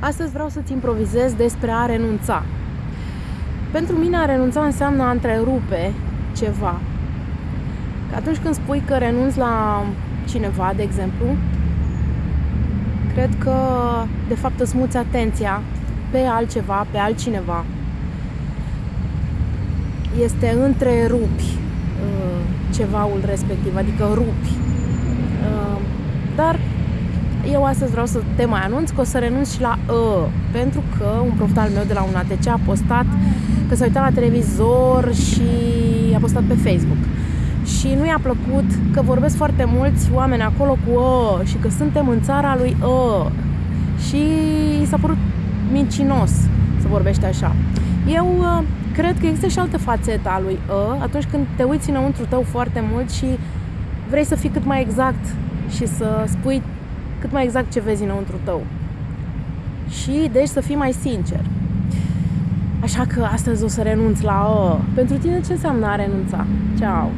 Astăzi vreau să-ți improvizez despre a renunța. Pentru mine a renunța înseamnă a întrerupe ceva. Că atunci când spui că renunți la cineva, de exemplu, cred că de fapt îți muți atenția pe altceva, pe altcineva. Este întrerupi uh, cevaul respectiv, adică rupi. Astăzi vreau să te mai anunț că o să renunț și la ă, pentru că un profit al meu de la un ATC a postat că s-a uitat la televizor și a postat pe Facebook. Și nu i-a plăcut că vorbesc foarte mulți oameni acolo cu ă și că suntem în țara lui ă. Și i s-a părut mincinos să vorbește așa. Eu uh, cred că există și altă fațetă a lui ă atunci când te uiți înăuntru tău foarte mult și vrei să fii cât mai exact și să spui cât mai exact ce vezi înăuntru tău. Și deci să fii mai sincer. Așa că astăzi o să renunț la ă. Pentru tine ce înseamnă a renunța? Ceau!